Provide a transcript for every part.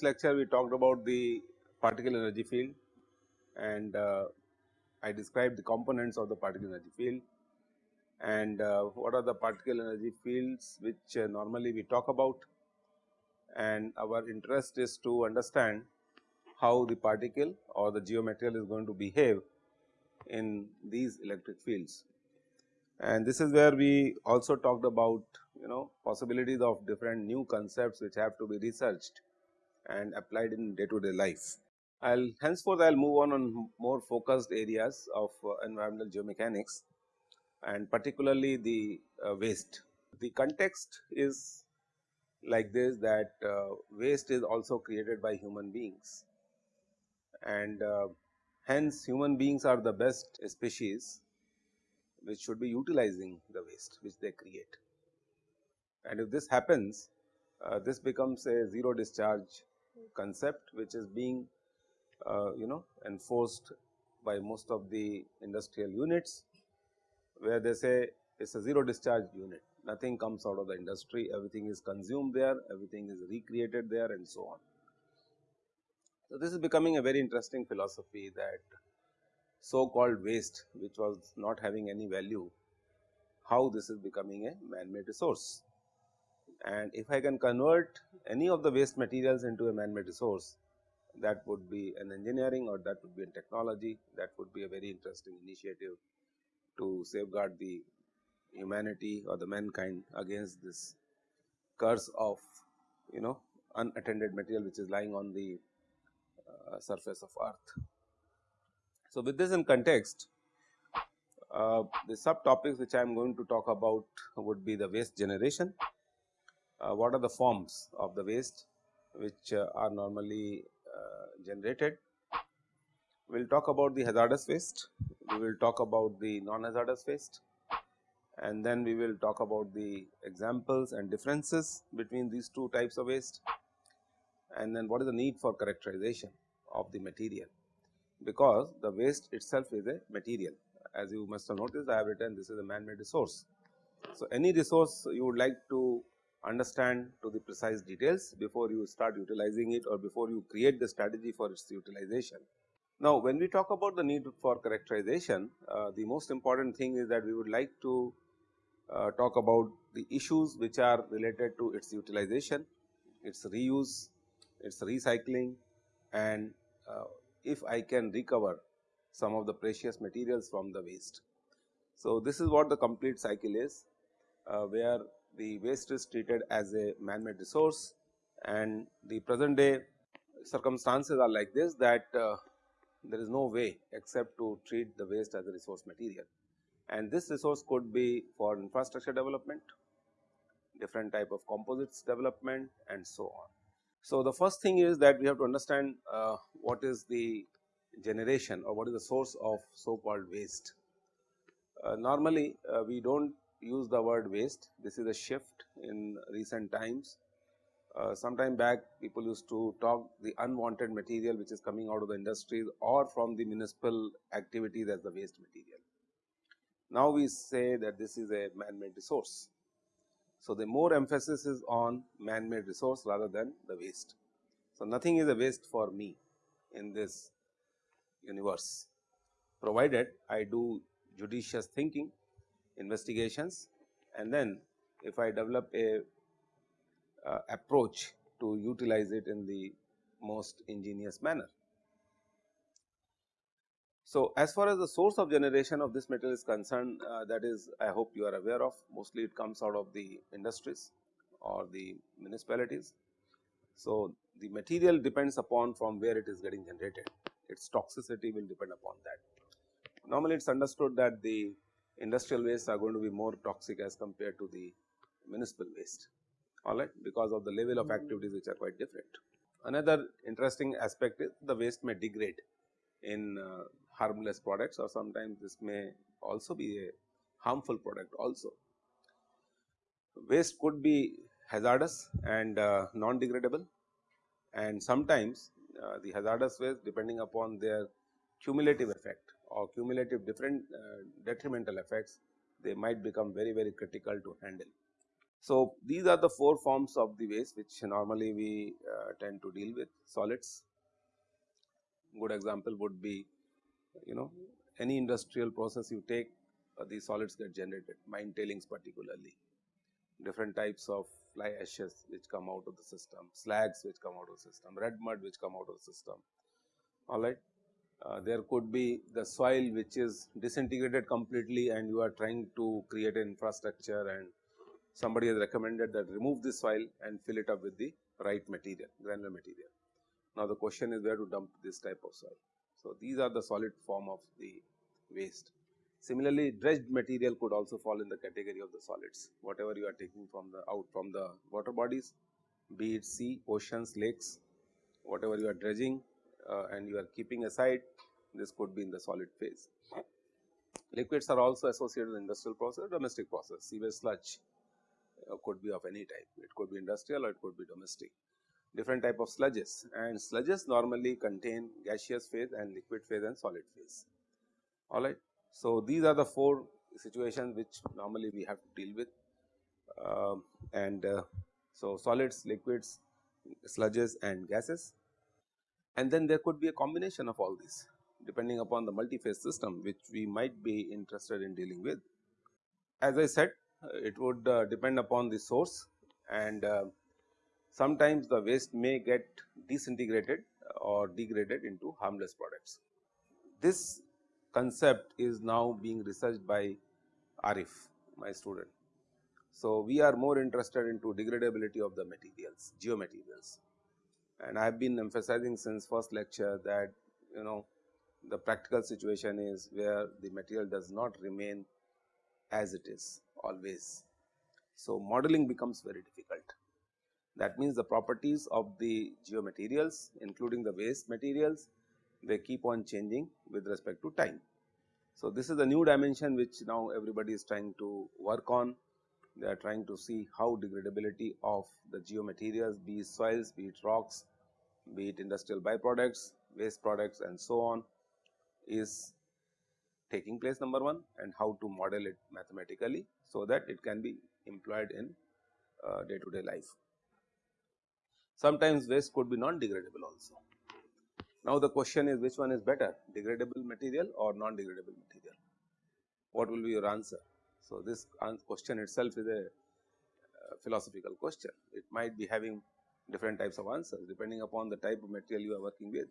previous lecture we talked about the particle energy field and uh, I described the components of the particle energy field and uh, what are the particle energy fields which uh, normally we talk about and our interest is to understand how the particle or the geomaterial is going to behave in these electric fields. And this is where we also talked about you know possibilities of different new concepts which have to be researched and applied in day to day life. I will henceforth I will move on on more focused areas of uh, environmental geomechanics and particularly the uh, waste. The context is like this that uh, waste is also created by human beings and uh, hence human beings are the best species which should be utilizing the waste which they create. And if this happens uh, this becomes a zero discharge concept which is being uh, you know enforced by most of the industrial units where they say it is a zero discharge unit nothing comes out of the industry everything is consumed there everything is recreated there and so on. So, this is becoming a very interesting philosophy that so called waste which was not having any value how this is becoming a man made resource. And if I can convert any of the waste materials into a man made resource that would be an engineering or that would be a technology that would be a very interesting initiative to safeguard the humanity or the mankind against this curse of you know unattended material which is lying on the uh, surface of earth. So, with this in context uh, the subtopics which I am going to talk about would be the waste generation, what are the forms of the waste which uh, are normally uh, generated. We will talk about the hazardous waste, we will talk about the non-hazardous waste. And then we will talk about the examples and differences between these two types of waste. And then what is the need for characterization of the material? Because the waste itself is a material. As you must have noticed I have written this is a man made resource. So, any resource you would like to understand to the precise details before you start utilizing it or before you create the strategy for its utilization. Now, when we talk about the need for characterization, uh, the most important thing is that we would like to uh, talk about the issues which are related to its utilization, its reuse, its recycling and uh, if I can recover some of the precious materials from the waste. So, this is what the complete cycle is uh, where the waste is treated as a man made resource and the present day circumstances are like this that uh, there is no way except to treat the waste as a resource material and this resource could be for infrastructure development, different type of composites development and so on. So, the first thing is that we have to understand uh, what is the generation or what is the source of so called waste. Uh, normally, uh, we do not use the word waste, this is a shift in recent times. Uh, some time back people used to talk the unwanted material which is coming out of the industries or from the municipal activities as the waste material. Now, we say that this is a man made resource. So, the more emphasis is on man made resource rather than the waste. So, nothing is a waste for me in this universe provided I do judicious thinking, investigations and then if I develop a uh, approach to utilize it in the most ingenious manner. So, as far as the source of generation of this metal is concerned uh, that is I hope you are aware of mostly it comes out of the industries or the municipalities. So, the material depends upon from where it is getting generated its toxicity will depend upon that. Normally it is understood that the industrial waste are going to be more toxic as compared to the municipal waste alright because of the level of activities which are quite different. Another interesting aspect is the waste may degrade in uh, harmless products or sometimes this may also be a harmful product also. Waste could be hazardous and uh, non-degradable and sometimes uh, the hazardous waste depending upon their cumulative effect or cumulative different uh, detrimental effects they might become very very critical to handle. So, these are the four forms of the waste which normally we uh, tend to deal with solids. Good example would be you know any industrial process you take uh, these solids get generated mine tailings particularly different types of fly ashes which come out of the system, slags which come out of the system, red mud which come out of the system all right. Uh, there could be the soil which is disintegrated completely and you are trying to create an infrastructure and somebody has recommended that remove the soil and fill it up with the right material, granular material. Now, the question is where to dump this type of soil. So, these are the solid form of the waste. Similarly, dredged material could also fall in the category of the solids, whatever you are taking from the out from the water bodies, be it sea, oceans, lakes, whatever you are dredging uh, and you are keeping aside, this could be in the solid phase. Liquids are also associated with industrial process, domestic process, sewage sludge uh, could be of any type, it could be industrial or it could be domestic. Different type of sludges and sludges normally contain gaseous phase and liquid phase and solid phase, alright. So, these are the four situations which normally we have to deal with uh, and uh, so solids, liquids, sludges and gases and then there could be a combination of all these depending upon the multi-phase system which we might be interested in dealing with. As I said uh, it would uh, depend upon the source and uh, sometimes the waste may get disintegrated or degraded into harmless products. This concept is now being researched by Arif, my student. So, we are more interested into degradability of the materials, geomaterials and I have been emphasizing since first lecture that you know the practical situation is where the material does not remain as it is always. So, modeling becomes very difficult. That means, the properties of the geomaterials including the waste materials they keep on changing with respect to time. So, this is a new dimension which now everybody is trying to work on. They are trying to see how degradability of the geomaterials be it soils, be it rocks, be it industrial byproducts, waste products and so on is taking place number 1 and how to model it mathematically. So, that it can be employed in uh, day to day life. Sometimes waste could be non-degradable also. Now, the question is which one is better degradable material or non-degradable material? What will be your answer? So, this question itself is a uh, philosophical question. It might be having different types of answers depending upon the type of material you are working with.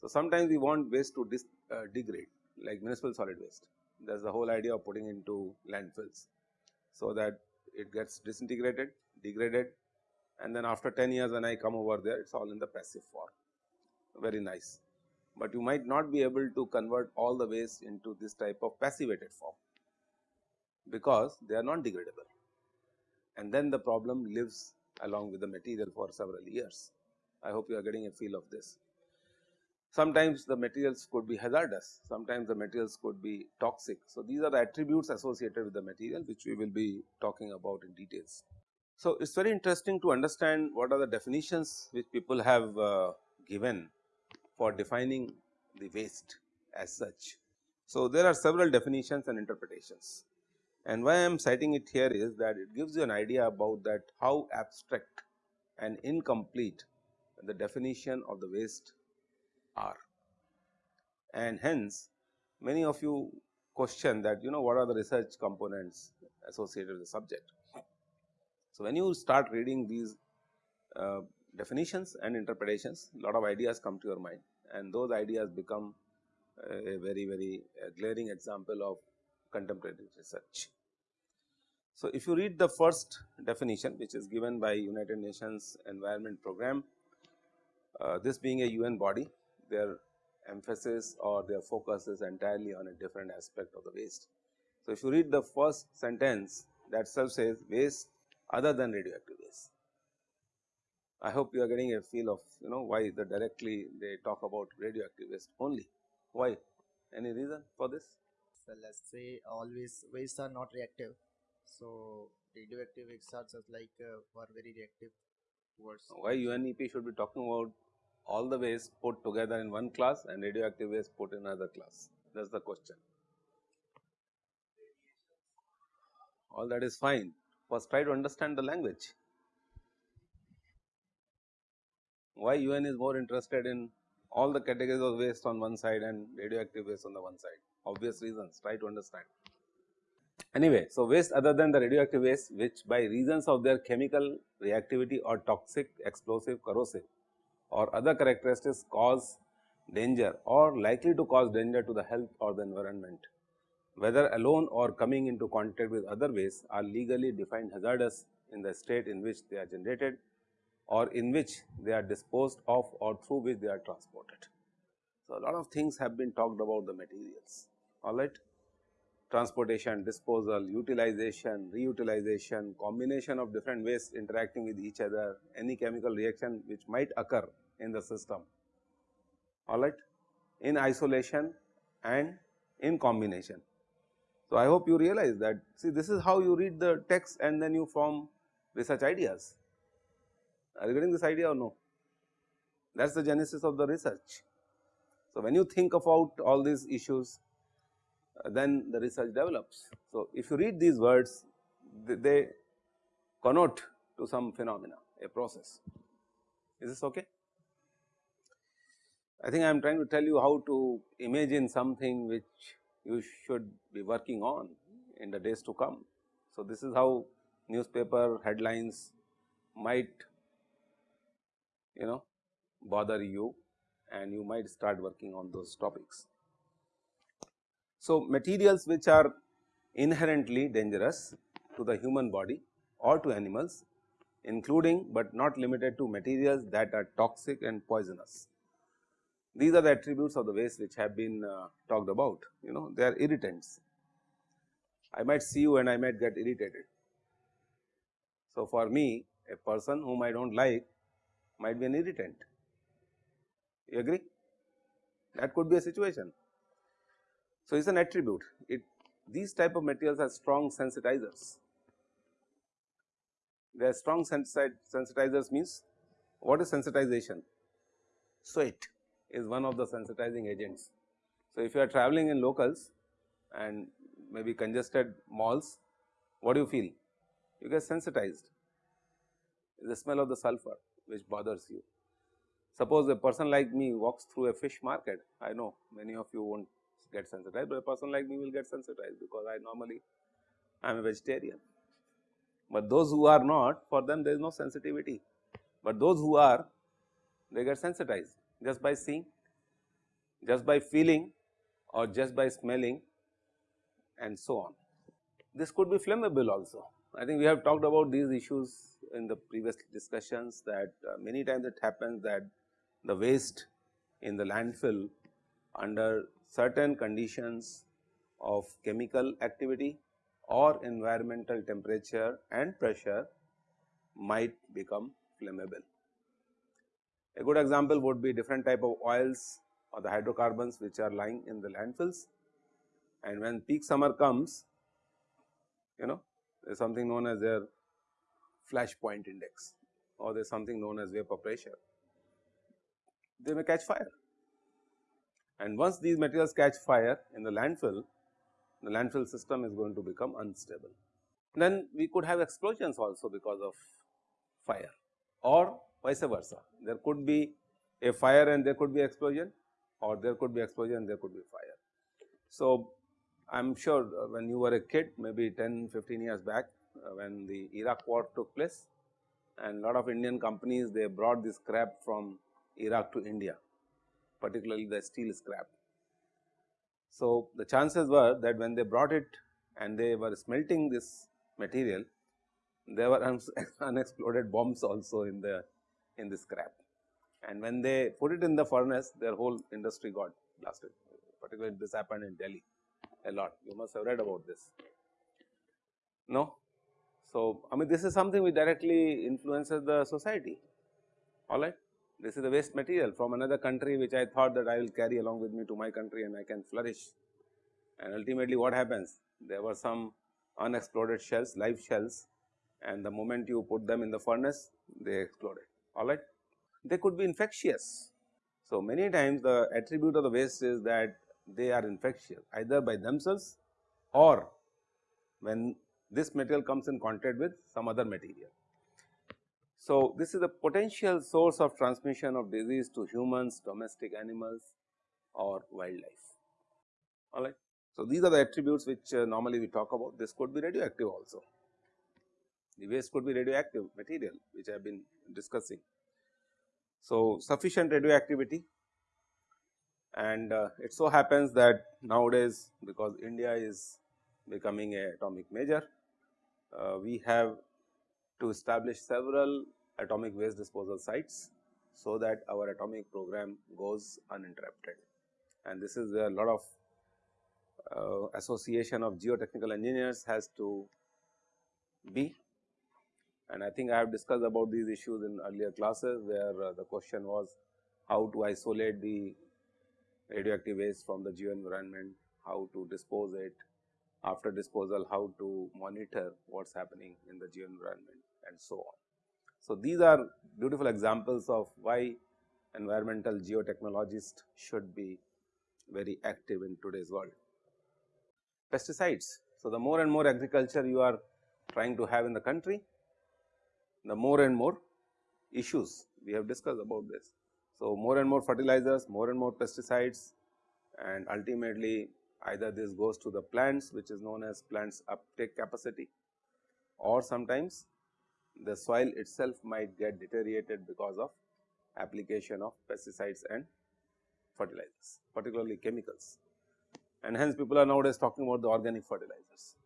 So, sometimes we want waste to dis, uh, degrade like municipal solid waste that is the whole idea of putting into landfills. So, that it gets disintegrated, degraded and then after 10 years when I come over there it is all in the passive form very nice. But you might not be able to convert all the waste into this type of passivated form because they are non degradable and then the problem lives along with the material for several years. I hope you are getting a feel of this. Sometimes the materials could be hazardous, sometimes the materials could be toxic. So, these are the attributes associated with the material which we will be talking about in details. So, it is very interesting to understand what are the definitions which people have uh, given for defining the waste as such. So, there are several definitions and interpretations and why I am citing it here is that it gives you an idea about that how abstract and incomplete the definition of the waste are. And hence, many of you question that you know what are the research components associated with the subject. So, when you start reading these uh, definitions and interpretations, lot of ideas come to your mind and those ideas become a very very glaring example of contemporary research. So, if you read the first definition which is given by United Nations Environment Program, uh, this being a UN body, their emphasis or their focus is entirely on a different aspect of the waste. So, if you read the first sentence that self says waste other than radioactive waste. I hope you are getting a feel of you know why the directly they talk about radioactive waste only. Why? Any reason for this? So let's say always waste are not reactive. So radioactive exhaust are like uh, very reactive towards. Why UNEP should be talking about all the waste put together in one class and radioactive waste put in another class? That is the question. All that is fine, First try to understand the language. Why UN is more interested in all the categories of waste on one side and radioactive waste on the one side, obvious reasons, try to understand. Anyway, so waste other than the radioactive waste which by reasons of their chemical reactivity or toxic, explosive, corrosive or other characteristics cause danger or likely to cause danger to the health or the environment. Whether alone or coming into contact with other waste are legally defined hazardous in the state in which they are generated or in which they are disposed of or through which they are transported. So, a lot of things have been talked about the materials, all right transportation, disposal, utilization, reutilization, combination of different wastes interacting with each other, any chemical reaction which might occur in the system, all right, in isolation and in combination. So, I hope you realize that see this is how you read the text and then you form research ideas. Are you getting this idea or no? That is the genesis of the research. So, when you think about all these issues uh, then the research develops. So, if you read these words they, they connote to some phenomena a process is this okay. I think I am trying to tell you how to imagine something which you should be working on in the days to come. So, this is how newspaper headlines might you know bother you and you might start working on those topics. So, materials which are inherently dangerous to the human body or to animals including, but not limited to materials that are toxic and poisonous. These are the attributes of the waste which have been uh, talked about you know they are irritants. I might see you and I might get irritated. So, for me a person whom I do not like might be an irritant you agree that could be a situation. So, it is an attribute it these type of materials are strong sensitizers. They are strong sensitizers means what is sensitization? Sweat is one of the sensitizing agents. So, if you are traveling in locals and maybe congested malls, what do you feel? You get sensitized, the smell of the sulfur which bothers you. Suppose a person like me walks through a fish market, I know many of you not get sensitized, but a person like me will get sensitized because I normally I am a vegetarian. But those who are not for them there is no sensitivity, but those who are they get sensitized just by seeing, just by feeling or just by smelling and so on. This could be flammable also. I think we have talked about these issues in the previous discussions that uh, many times it happens that the waste in the landfill under certain conditions of chemical activity or environmental temperature and pressure might become flammable. A good example would be different type of oils or the hydrocarbons which are lying in the landfills and when peak summer comes you know there is something known as their flash point index or there is something known as vapor pressure, they may catch fire and once these materials catch fire in the landfill, the landfill system is going to become unstable. Then we could have explosions also because of fire or vice versa. There could be a fire and there could be explosion or there could be explosion and there could be fire. So, I am sure when you were a kid maybe 10 15 years back uh, Uh, when the Iraq war took place and lot of Indian companies they brought this scrap from Iraq to India particularly the steel scrap. So, the chances were that when they brought it and they were smelting this material, there were unexploded bombs also in the in the scrap. And when they put it in the furnace, their whole industry got blasted. Particularly, this happened in Delhi a lot. You must have read about this. No. So, I mean, this is something which directly influences the society. All right this is the waste material from another country which I thought that I will carry along with me to my country and I can flourish. And ultimately what happens? There were some unexploded shells, live shells and the moment you put them in the furnace, they exploded, alright. They could be infectious. So, many times the attribute of the waste is that they are infectious either by themselves or when this material comes in contact with some other material. So, this is a potential source of transmission of disease to humans, domestic animals or wildlife. Alright. So, these are the attributes which uh, normally we talk about. This could be radioactive also. The waste could be radioactive material which I have been discussing. So, sufficient radioactivity and uh, it so happens that nowadays because India is becoming a atomic major, we have to establish several atomic waste disposal sites, so that our atomic program goes uninterrupted. And this is where a lot of uh, association of geotechnical engineers has to be and I think I have discussed about these issues in earlier classes where uh, the question was how to isolate the radioactive waste from the geo environment, how to dispose it, after disposal how to monitor what is happening in the geo environment and so on. So, these are beautiful examples of why environmental geotechnologists should be very active in today's world. Pesticides. So, the more and more agriculture you are trying to have in the country, the more and more issues we have discussed about this. So, more and more fertilizers, more and more pesticides and ultimately either this goes to the plants which is known as plants uptake capacity or sometimes the soil itself might get deteriorated because of application of pesticides and fertilizers particularly chemicals and hence people are nowadays talking about the organic fertilizers.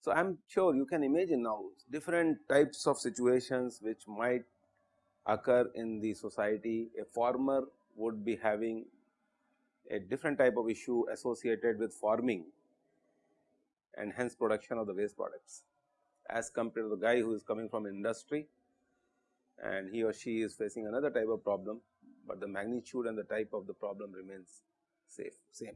So, I am sure you can imagine now different types of situations which might occur in the society. A farmer would be having a different type of issue associated with farming and hence production of the waste products as compared to the guy who is coming from industry and he or she is facing another type of problem, but the magnitude and the type of the problem remains safe same.